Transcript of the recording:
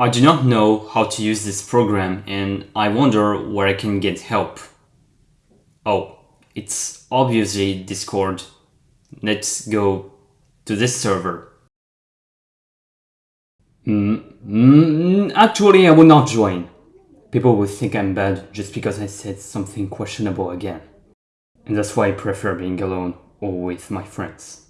I do not know how to use this program and I wonder where I can get help. Oh, it's obviously Discord. Let's go to this server. Mm, mm actually, I will not join. People will think I'm bad just because I said something questionable again. And that's why I prefer being alone or with my friends.